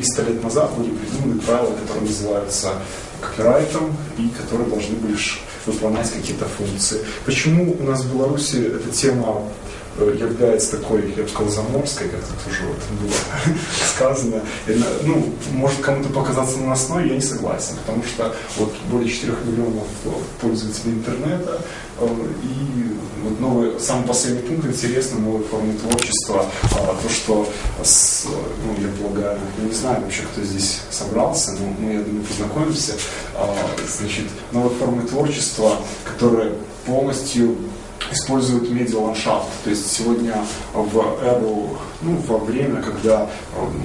300 лет назад были придуманы правила, которые называются копирайтом и которые должны были выполнять какие-то функции. Почему у нас в Беларуси эта тема является такой, я бы сказал, заморской, как тут уже вот было сказано. И, ну, может кому-то показаться наносной, я не согласен, потому что вот более 4 миллионов пользователей интернета, э, и вот новый, самый последний пункт интересный, новые формы творчества, а, то, что, с, ну, я полагаю, я не знаю вообще, кто здесь собрался, но мы, я думаю, познакомимся, а, значит, новые формы творчества, которые полностью используют медиаландшафт. То есть сегодня в эру, ну, во время, когда эм,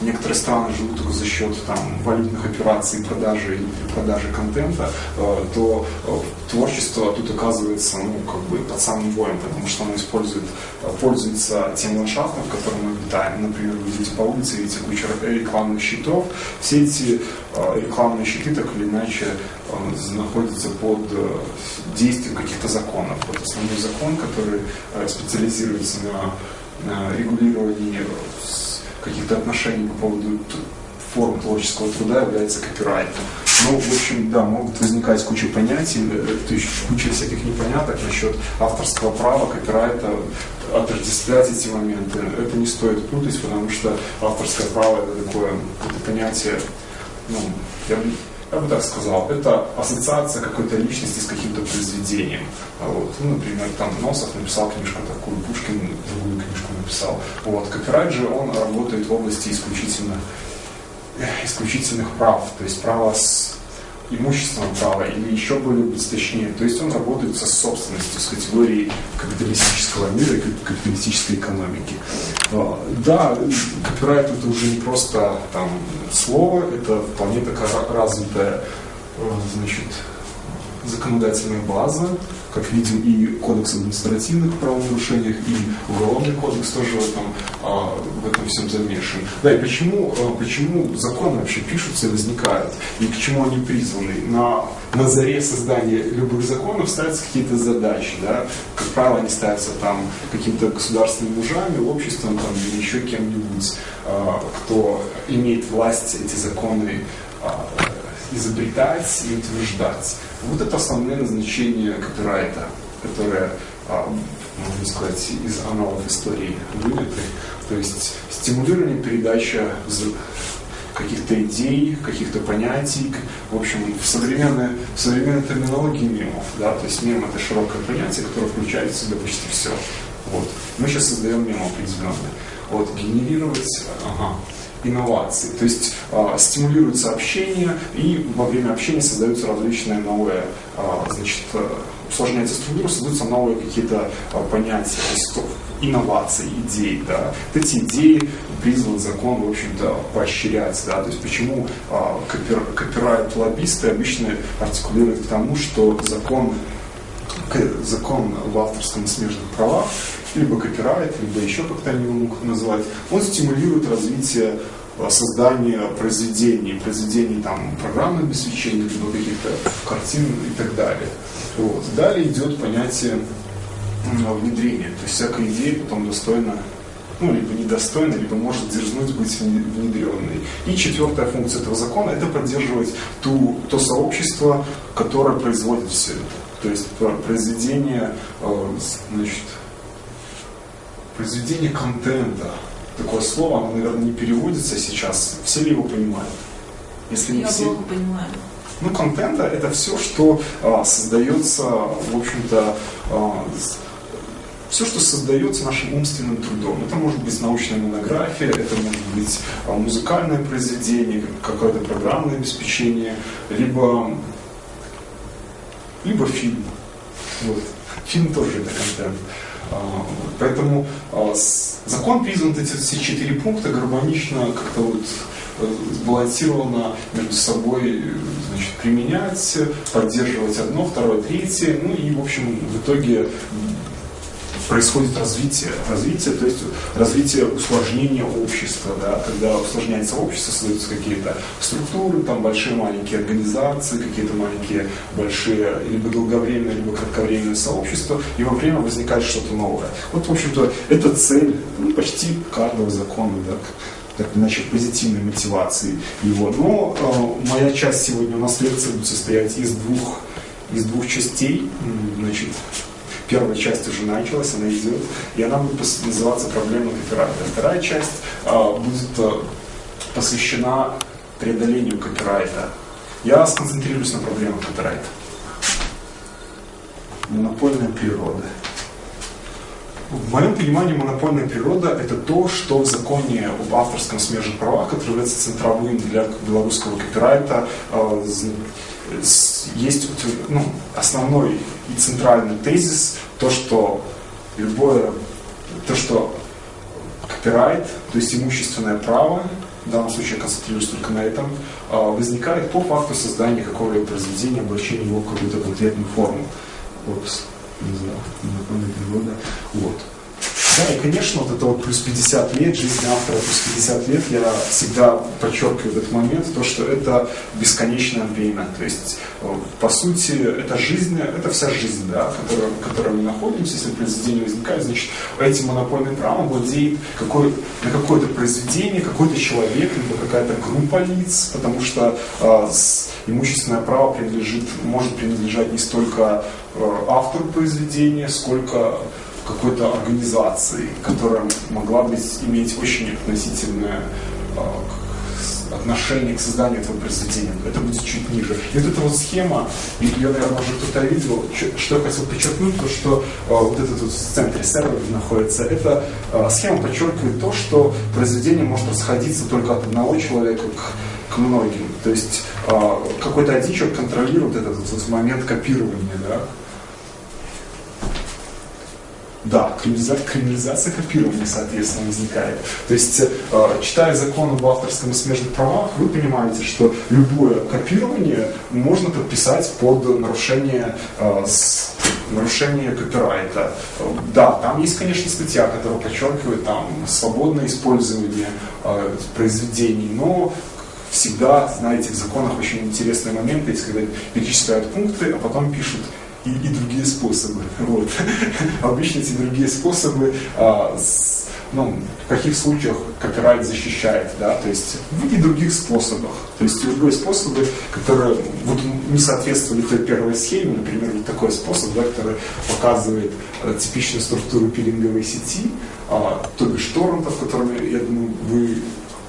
некоторые страны живут только за счет там, валютных операций, продажи и продажи контента, э, то э, творчество тут оказывается ну, как бы под самым боем, потому что оно использует, э, пользуется тем ландшафтом, в котором мы обитаем. Например, вы идете по улице, видите кучу рекламных щитов. Все эти рекламные щиты так или иначе находятся под действием каких-то законов. Вот основной закон, который специализируется на регулировании каких-то отношений по поводу форм творческого труда является копирайтом. Ну, в общем, да, могут возникать куча понятий, э, куча всяких непоняток насчет авторского права, копирайта, отождествлять эти моменты. Это не стоит путать, потому что авторское право это такое это понятие, ну, я я бы так сказал, это ассоциация какой-то личности с каким-то произведением. Вот. Ну, например, там Носов написал книжку такую, Пушкин другую книжку написал. Вот. Копирайт же, он работает в области исключительно, исключительных прав, то есть право с имущественного права или еще более быть точнее. То есть он работает со собственностью, с категорией капиталистического мира и капиталистической экономики. А, да, копирайт это уже не просто там слово, это вполне такая развитая э, значит, законодательная база, как видим, и кодекс административных правонарушениях, и уголовный кодекс тоже в этом, а, в этом всем замешан. Да, и почему, а, почему законы вообще пишутся и возникают, и к чему они призваны? На, на заре создания любых законов ставятся какие-то задачи, да? как правило, они ставятся там какими-то государственными мужами, обществом там, или еще кем-нибудь, а, кто имеет власть эти законы изобретать и утверждать. Вот это основное назначение копирайта, которое, а, можно сказать, из аналогов истории вынято. То есть стимулирование, передача каких-то идей, каких-то понятий, в общем, в современной, в современной терминологии мемов, да, то есть мем это широкое понятие, которое включает в себя почти все. Вот. Мы сейчас создаем мем определенный. Вот, генерировать, ага, инноваций. То есть э, стимулируется общение, и во время общения создаются различные новые, э, значит, э, усложняется структура, создаются новые какие-то э, понятия, инноваций, идей. Да. Вот эти идеи призван закон, в общем-то, поощрять. Да. То есть почему копир, копирайт-лоббисты обычно артикулируют к тому, что закон закон в авторском и смежных правах либо копирайт, либо еще как-то они могут назвать, он стимулирует развитие а, создания произведений, произведений там программного обеспечения, либо каких-то картин и так далее. Вот. Далее идет понятие внедрения, то есть всякая идея потом достойна ну, либо недостойна, либо может дерзнуть быть внедренной. И четвертая функция этого закона – это поддерживать ту, то сообщество, которое производит все это. То есть произведение, а, значит, произведение контента. Такое слово, оно, наверное, не переводится сейчас. Все ли его понимают? Если не Я все... плохо понимаю. Ну, контента это все, что а, создается, в общем-то, а, все, что создается нашим умственным трудом. Это может быть научная монография, это может быть а, музыкальное произведение, какое-то программное обеспечение, либо, либо фильм. Вот. Фильм тоже это контент. А, поэтому а, закон призван эти все четыре пункта гармонично как-то вот э, сбалансированно между собой значит, применять, поддерживать одно, второе, третье, ну и, в общем, в итоге происходит развитие. Развитие, то есть развитие усложнения общества, да, когда усложняется общество, создаются какие-то структуры, там большие маленькие организации, какие-то маленькие большие либо долговременные, либо кратковременные сообщества, и во время возникает что-то новое. Вот, в общем-то, это цель ну, почти каждого закона, да, так иначе позитивной мотивации его. Но э, моя часть сегодня у нас лекция будет состоять из двух, из двух частей. Значит, первая часть уже началась, она идет, и она будет называться «Проблема копирайта». Вторая часть э, будет э, посвящена преодолению копирайта. Я сконцентрируюсь на проблемах копирайта. Монопольная природа. В моем понимании монопольная природа – это то, что в законе об авторском смежных правах, который является центровым для белорусского копирайта, э, есть ну, основной и центральный тезис, то, что любое, то, что копирайт, то есть имущественное право, в данном случае я концентрируюсь только на этом, э, возникает по факту создания какого-либо произведения, облачения его в какую-то конкретную форму. Вот не знаю, законная природа. Вот. Да, и, конечно, вот это вот плюс 50 лет, жизнь автора плюс 50 лет, я всегда подчеркиваю этот момент, то, что это бесконечное время. То есть, э, по сути, это жизнь, это вся жизнь, да, в которой, в которой мы находимся, если произведение возникает, значит, этим монопольным правом владеет какой, на какое-то произведение, какой-то человек, либо какая-то группа лиц, потому что э, имущественное право принадлежит, может принадлежать не столько э, автору произведения, сколько какой-то организации, которая могла бы иметь очень относительное э, отношение к созданию этого произведения. Это будет чуть ниже. И вот эта вот схема, ее, наверное, уже кто-то видел, что я хотел подчеркнуть, то что э, вот этот вот в центре сервера находится, эта схема подчеркивает то, что произведение может расходиться только от одного человека к, многим. То есть э, какой-то один человек контролирует этот вот момент копирования, да, да, криминализация, копирования, соответственно, возникает. То есть, э, читая закон об авторском и смежных правах, вы понимаете, что любое копирование можно подписать под нарушение, э, нарушение копирайта. Да, там есть, конечно, статья, которая подчеркивает там свободное использование э, произведений, но всегда, знаете, в законах очень интересные моменты есть, когда перечисляют пункты, а потом пишут и, и другие способы. Вот. Обычно эти другие способы а, с, ну, в каких случаях копирайт защищает, да, то есть и других способах. То есть любые способы, которые вот, не соответствовали той первой схеме, например, вот такой способ, да, который показывает а, типичную структуру пилинговой сети, а, то бишь торрентов, которыми, я думаю, вы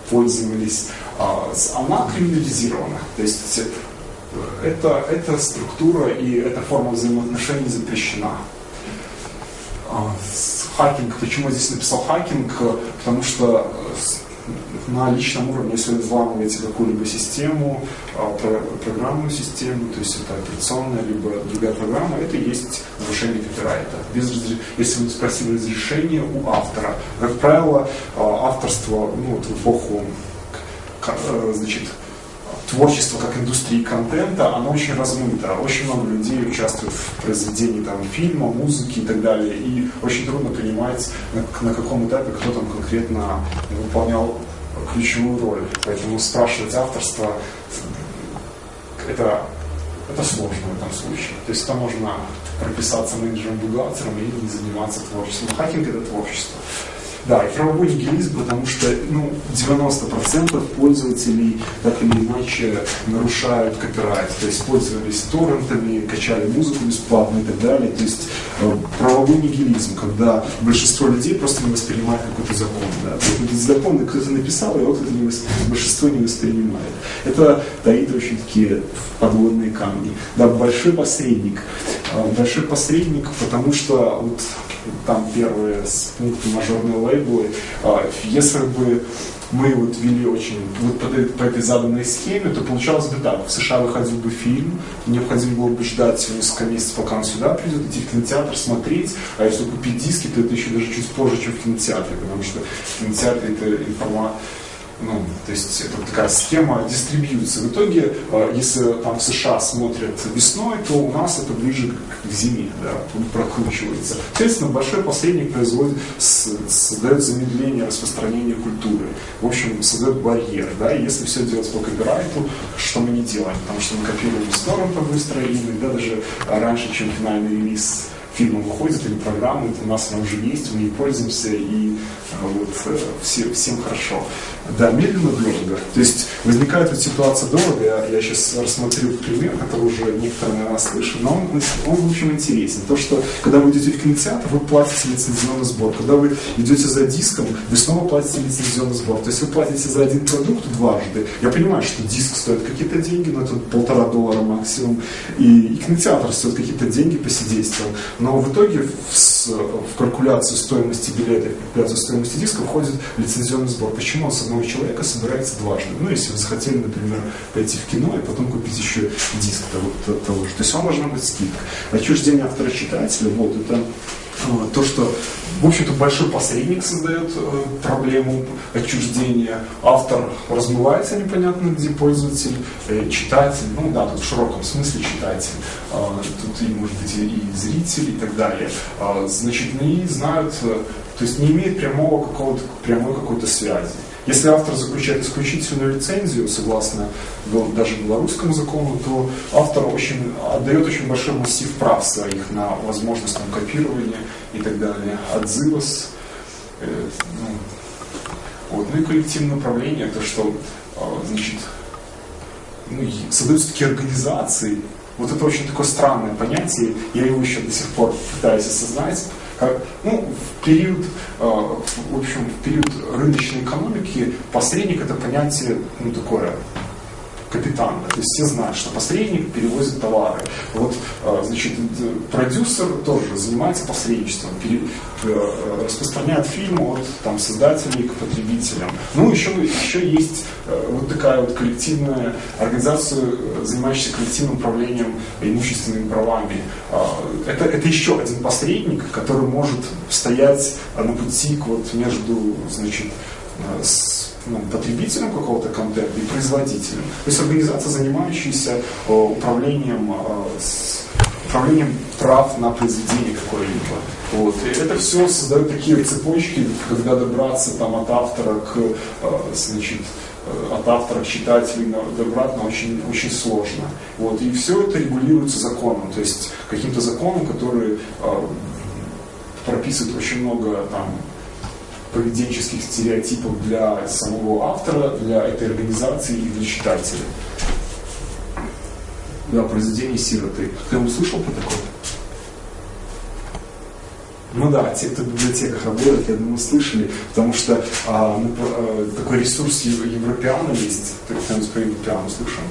пользовались, а, она криминализирована. То есть это, эта структура и эта форма взаимоотношений запрещена. А, хакинг, почему я здесь написал хакинг? Потому что на личном уровне, если вы взламываете какую-либо систему, а, программную систему, то есть это операционная, либо другая программа, это и есть нарушение копирайта. Без, если вы спросили разрешение у автора, как правило, а, авторство ну, вот в эпоху э, значит, творчество как индустрии контента, оно очень размыто. Очень много людей участвуют в произведении там, фильма, музыки и так далее. И очень трудно понимать, на, на каком этапе кто там конкретно выполнял ключевую роль. Поэтому спрашивать авторство это, это сложно в этом случае. То есть это можно прописаться менеджером-бухгалтером и не заниматься творчеством. Хакинг это творчество. Да, и правовой нигилизм, потому что ну, 90% пользователей так или иначе нарушают копирайт, то есть пользовались торрентами, качали музыку бесплатно и так далее. То есть э, правовой нигилизм, когда большинство людей просто не воспринимает какой-то закон. Да. Закон кто-то написал, его кто-то не восп... большинство не воспринимает. Это таит очень такие подводные камни. Да, большой посредник. Э, большой посредник, потому что вот там первые пункты мажорные лейблы. А, если бы мы вот вели очень вот по, по этой заданной схеме, то получалось бы так. В США выходил бы фильм, необходимо было бы ждать несколько месяцев, пока он сюда придет, идти в кинотеатр, смотреть. А если купить диски, то это еще даже чуть позже, чем в кинотеатре, потому что в кинотеатре это информация ну, то есть это такая схема дистрибьюции. В итоге, э, если там в США смотрят весной, то у нас это ближе к зиме, да, прокручивается. Соответственно, большой посредник производит, создает замедление распространения культуры. В общем, создает барьер, да, и если все делать по копирайту, что мы не делаем, потому что мы копируем с торрента быстро, и иногда даже раньше, чем финальный релиз фильмы выходят или программы, это у нас уже есть, мы ей пользуемся, и а, вот э, все, всем хорошо. Да, медленно, дорого. То есть возникает вот ситуация дорого, я, я сейчас рассмотрю пример, который уже некоторые, наверное, слышали, но он, он, в общем, интересен. То, что когда вы идете в кинотеатр, вы платите лицензионный сбор. Когда вы идете за диском, вы снова платите лицензионный сбор. То есть вы платите за один продукт дважды. Я понимаю, что диск стоит какие-то деньги, но это полтора доллара максимум, и, и кинотеатр стоит какие-то деньги по сидействам. Но в итоге в, в калькуляцию стоимости билета, в калькуляцию стоимости диска входит лицензионный сбор. Почему он одного человека собирается дважды? Ну, если вы захотели, например, пойти в кино и потом купить еще диск того, того же. То есть вам должна быть скидка. Отчуждение автора-читателя, вот это Э, то, что, в общем-то, большой посредник создает э, проблему отчуждения, автор размывается непонятно где, пользователь, э, читатель, ну да, тут в широком смысле читатель, тут и, может быть, и зритель и так далее, значит, не знают, то есть не имеет прямого какого-то, прямой какой-то связи. Если автор заключает исключительную лицензию, согласно даже белорусскому закону, то автор очень, отдает очень большой массив прав своих на возможность там, копирования и так далее, отзывос. Э, ну, вот. ну и коллективное управление, то что э, значит, ну, создаются такие организации, вот это очень такое странное понятие, я его еще до сих пор пытаюсь осознать, как, ну, в период, э, в общем, в период рыночной экономики посредник это понятие, ну, такое капитана. То есть все знают, что посредник перевозит товары. Вот, э, значит, продюсер тоже занимается посредничеством, пере, э, распространяет фильм от там, создателей к потребителям. Ну, еще, еще есть вот такая вот коллективная организация, занимающаяся коллективным управлением имущественными правами. Это, это еще один посредник, который может стоять на пути вот между, значит, с ну, потребителем какого-то контента и производителем. То есть организация, занимающаяся э, управлением, э, управлением прав на произведение какое-либо. Вот. И это все создает такие цепочки, когда добраться там, от автора к, э, значит, от автора к читателю добраться очень, очень сложно. Вот. И все это регулируется законом, то есть каким-то законом, который прописывает очень много там, поведенческих стереотипов для самого автора, для этой организации и для читателя. Да, произведение сироты. Кто-нибудь слышал про такое? Ну да, те, кто в библиотеках работает, я думаю, слышали, потому что а, ну, такой ресурс Европеана есть. Кто-нибудь про Европеану слышал?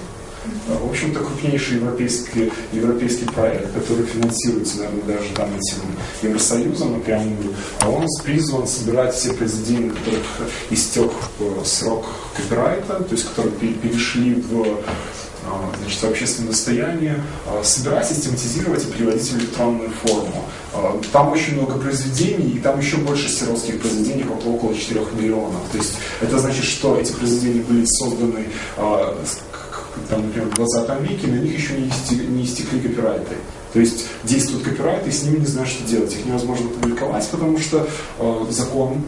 В общем-то, крупнейший европейский, европейский проект, который финансируется, наверное, даже там этим Евросоюзом напрямую, а он призван собирать все произведения, которых истек срок копирайта, то есть которые перешли в э, значит, общественное достояние, э, собирать, систематизировать и переводить в электронную форму. Там очень много произведений, и там еще больше сиротских произведений, около 4 миллионов. То есть это значит, что эти произведения были созданы там, например, в 20 веке, на них еще не, истекли, не истекли копирайты. То есть действуют копирайты, и с ними не знают, что делать. Их невозможно публиковать, потому что э, закон,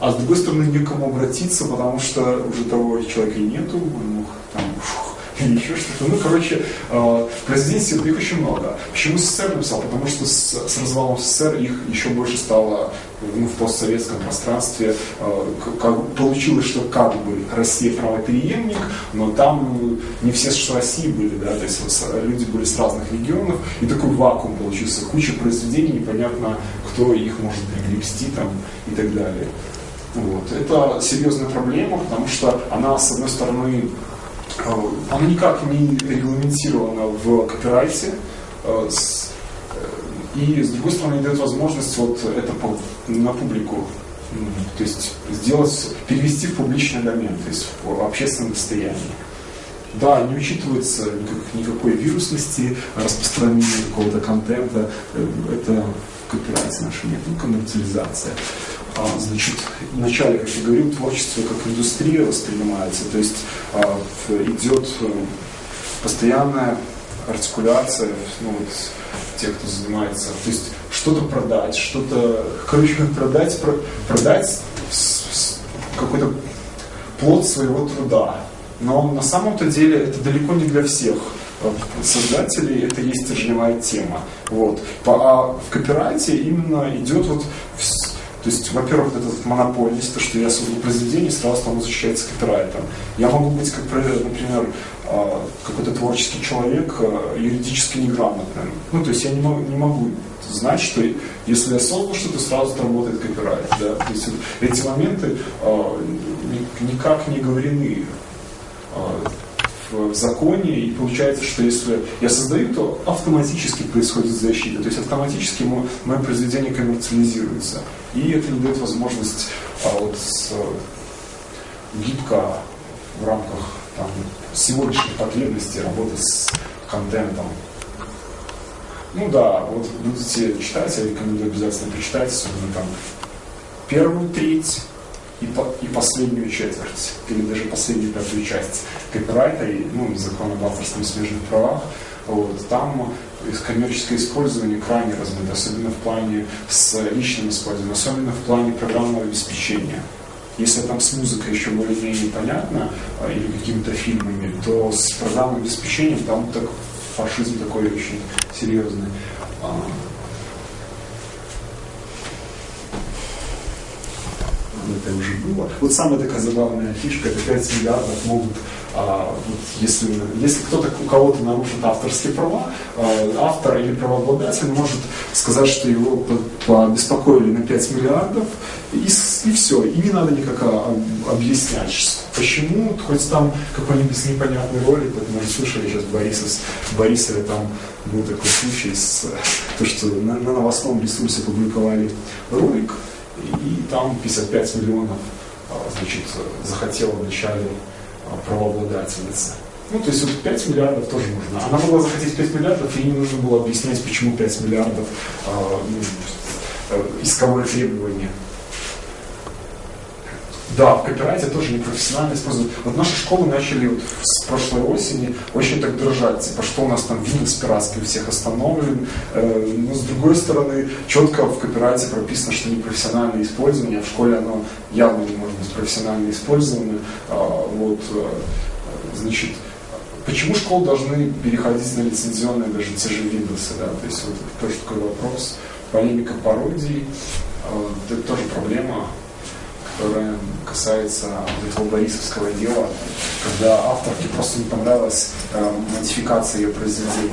а с другой стороны некому обратиться, потому что уже того человека нету, он мог там, фух, или еще что-то. Ну, короче, э, произведений их очень много. Почему СССР написал? Потому что с, с развалом СССР их еще больше стало ну, в постсоветском пространстве. Э, как, получилось, что как бы Россия правоприемник, но там не все с России были, да, то есть люди были с разных регионов, и такой вакуум получился, куча произведений, непонятно, кто их может приобрести там и так далее. Вот. Это серьезная проблема, потому что она, с одной стороны, Э, оно никак не регламентировано в копирайте, э, э, и с другой стороны дает возможность вот это на публику, то есть сделать, перевести в публичный домен, то есть в общественное достояние. Да, не учитывается никак, никакой вирусности, распространения какого-то контента. Это в копирайте нашем нет, ну, коммерциализация. А, значит, вначале, как я говорил, творчество как индустрия воспринимается, то есть а, идет э, постоянная артикуляция, ну, вот, тех, кто занимается, то есть что-то продать, что-то, короче, как продать, про, продать какой-то плод своего труда. Но на самом-то деле это далеко не для всех. создателей это есть стержневая тема. Вот. А в копирайте именно идет вот то есть, во-первых, вот эта монопольность, то, что я создал произведение, сразу там защищается копирайтом. Я могу быть, как, например, а, какой-то творческий человек, а, юридически неграмотным. Ну, то есть я не могу, не могу знать, что если я создал что-то, сразу работает копирайт. Да? То есть эти моменты э, никак не говорены в законе, и получается, что если я создаю, то автоматически происходит защита, то есть автоматически мое произведение коммерциализируется. И это не дает возможность а, вот, с, гибко в рамках там, сегодняшних потребностей работать с контентом. Ну да, вот будете читать, я рекомендую обязательно прочитать, особенно там первую треть, и, по, и последнюю четверть, или даже последнюю пятую часть копирайта и ну, закон об авторском смежных правах, вот, там коммерческое использование крайне размыто, особенно в плане с личным использованием, особенно в плане программного обеспечения. Если там с музыкой еще более-менее понятно, а, или какими-то фильмами, то с программным обеспечением там так, фашизм такой очень серьезный. А, это уже было. Вот самая такая забавная фишка, это 5 миллиардов могут, а, вот если, если кто-то у кого-то нарушит авторские права, а, автор или правообладатель может сказать, что его побеспокоили на 5 миллиардов, и, и все, и не надо никак объяснять, почему, хоть там какой-нибудь непонятный ролик, вот мы слышали сейчас Борисов, Борисове там был такой случай с то, что на, на новостном ресурсе публиковали ролик, и там 55 миллионов а, значит, захотела вначале а, правообладательница. Ну, то есть вот 5 миллиардов тоже нужно. Она могла захотеть 5 миллиардов, и не нужно было объяснять, почему 5 миллиардов э, ну, э, исковое требование. Да, в копирайте тоже непрофессионально используют. Вот наши школы начали вот с прошлой осени очень так дрожать, типа, что у нас там Windows пиратский у всех остановлен. Э, но с другой стороны, четко в копирайте прописано, что непрофессиональное использование, а в школе оно явно не может быть профессионально использовано. А, вот, э, значит, почему школы должны переходить на лицензионные даже те же Windows, да, то есть вот тоже такой вопрос. Полемика пародии, э, это тоже проблема, которая касается вот этого Борисовского дела, когда авторке просто не понравилась э, модификация ее произведения.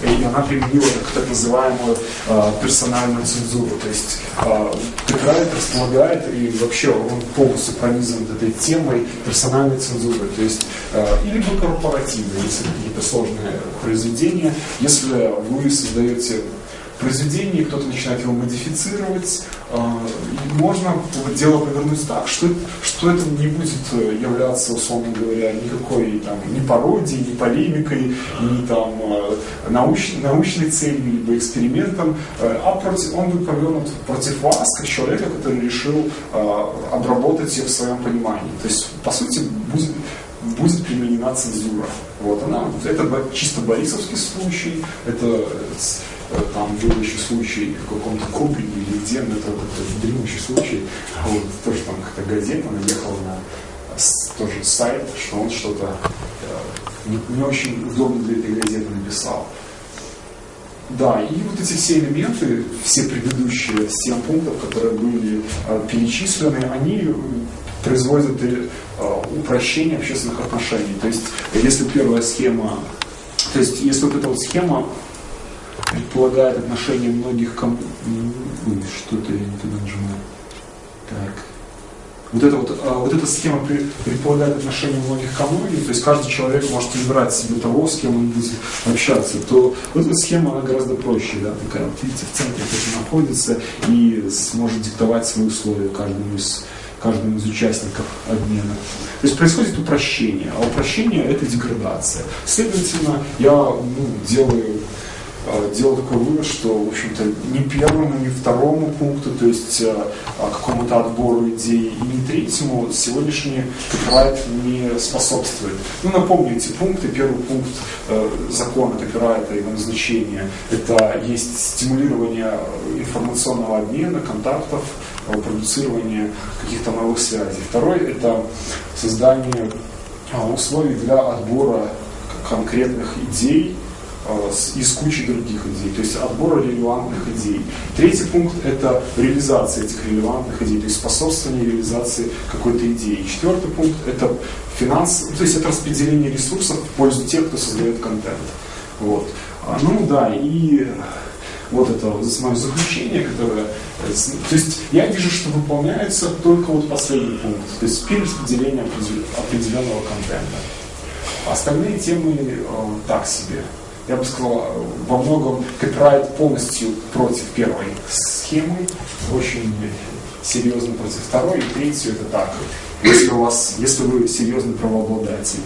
И она применила так, называемую э, персональную цензуру. То есть э, копирайт располагает, и вообще он полностью пронизан этой темой персональной цензуры. То есть э, или корпоративной, если какие-то сложные произведения, если вы создаете произведении, кто-то начинает его модифицировать. А, можно дело повернуть так, что, что это не будет э, являться, условно говоря, никакой там, ни пародией, ни полемикой, ни там, э, науч, научной целью, либо экспериментом, э, а против, он будет повернут против вас, как человека, который решил обработать ее в своем понимании. То есть, по сути, будет будет применена цензура. Вот она, это чисто борисовский случай, это там был случай в каком-то Кубрине или где, но это какой-то древнейший случай, вот, тоже там какая-то газета наехала на тоже сайт, что он что-то э, не, не очень удобно для этой газеты написал. Да, и вот эти все элементы, все предыдущие 7 пунктов, которые были э, перечислены, они производят э, упрощение общественных отношений. То есть, если первая схема, то есть, если вот эта вот схема предполагает отношение многих ком... Что-то я не туда нажимаю. Так. Вот эта, вот, а, вот эта схема предполагает отношение многих ко многим, то есть каждый человек может выбирать себе того, с кем он будет общаться, то вот эта схема она гораздо проще, да, такая, видите, в центре кто-то находится и сможет диктовать свои условия каждому из каждому из участников обмена. То есть происходит упрощение, а упрощение это деградация. Следовательно, я ну, делаю делал такой вывод, что, в общем-то, ни первому, ни второму пункту, то есть э, а, какому-то отбору идей, и ни третьему сегодняшний копирайт не способствует. Ну, напомню эти пункты. Первый пункт э, закона копирайта, его назначения, это есть стимулирование информационного обмена, контактов, продуцирование каких-то новых связей. Второй – это создание условий для отбора конкретных идей э, из кучи других идей, то есть отбора релевантных идей. Третий пункт – это реализация этих релевантных идей, то есть способствование реализации какой-то идеи. Четвертый пункт – это финанс, то есть это распределение ресурсов в пользу тех, кто создает контент. Вот. А, ну да, и вот это мое заключение, которое... То есть я вижу, что выполняется только вот последний пункт, то есть перераспределение определенного контента. Остальные темы э, так себе. Я бы сказал, во многом копирайт полностью против первой схемы, очень серьезно против второй, и третью это так. Если у вас, если вы серьезный правообладатель,